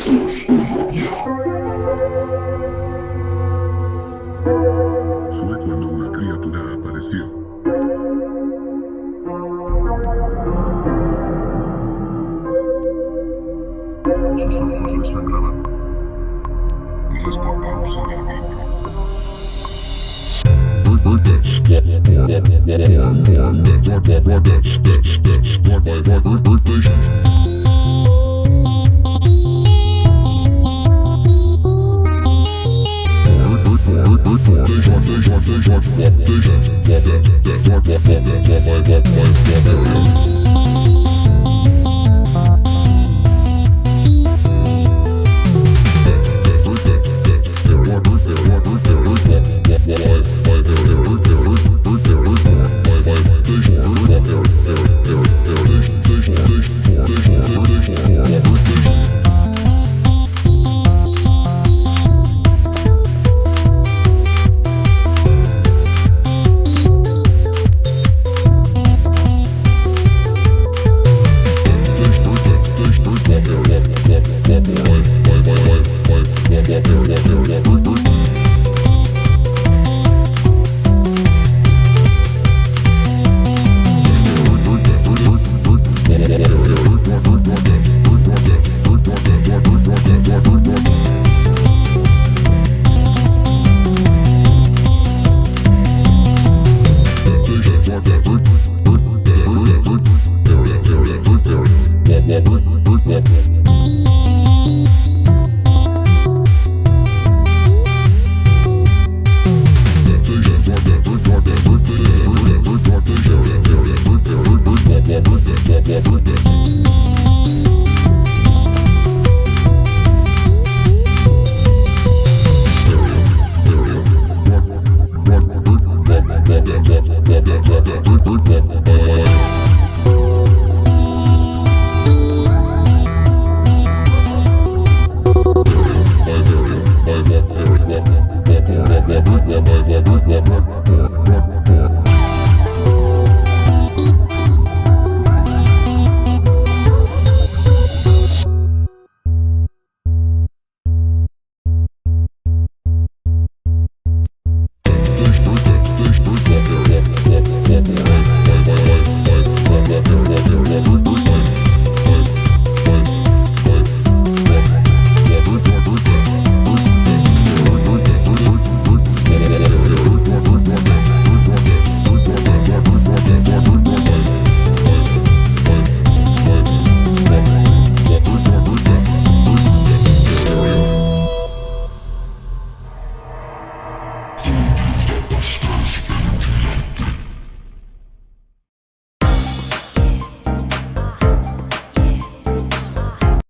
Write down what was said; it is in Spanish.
Fue cuando una criatura apareció. Sus ojos le sangraban. Y es por causa vidrio.